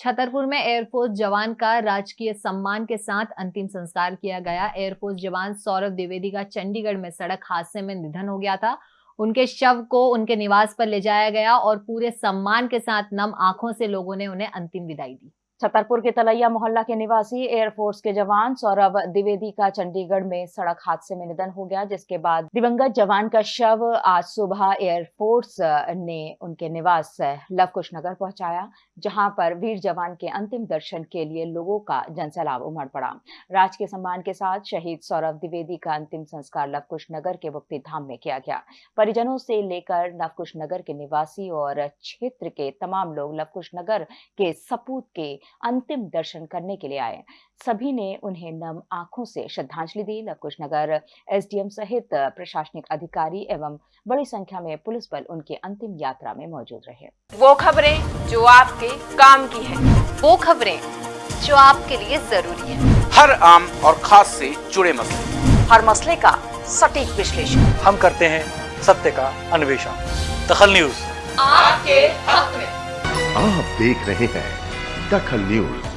छतरपुर में एयरफोर्स जवान का राजकीय सम्मान के साथ अंतिम संस्कार किया गया। एयरफोर्स जवान सौरभ द्विवेदी का चंडीगढ़ में सड़क हादसे में निधन हो गया था। उनके शव को उनके निवास पर ले जाया गया और पूरे सम्मान के साथ नम आँखों से लोगों ने उन्हें अंतिम विदाई दी। छतरपुर के तलैया मोहल्ला के निवासी एयरफोर्स के जवान सौरभ द्विवेदी का चंडीगढ़ में सड़क हादसे में निधन हो गया, जिसके बाद दिवंगत जवान का शव आज सुबह एयरफोर्स ने उनके निवास लवकुश नगर पहुँचाया, जहाँ पर वीर जवान के अंतिम दर्शन के लिए लोगों का जनसैलाब उमड़ पड़ा। राज के सम्मान के साथ शहीद सौरभ द्विवेदी का अंतिम संस्कार लवकुश नगर के मुक्ति धाम में किया गया। परिजनों से लेकर लवकुश नगर के निवासी और क्षेत्र के तमाम लोग लवकुश नगर के सपूत के अंतिम दर्शन करने के लिए आए सभी ने उन्हें नम आँखों से श्रद्धांजलि दी। लवकुश नगर एसडीएम सहित प्रशासनिक अधिकारी एवं बड़ी संख्या में पुलिस बल उनकी अंतिम यात्रा में मौजूद रहे। वो खबरें जो आपके काम की है। वो खबरें जो आपके लिए ज़रूरी है। हर आम और खास से जुड़े मसले। हर मसले का सटीक विश्लेषण। हम करते हैं सत्य का अन्वेषण। दखल न्यूज़। आपके हक में। आप देख रहे हैं दखल न्यूज़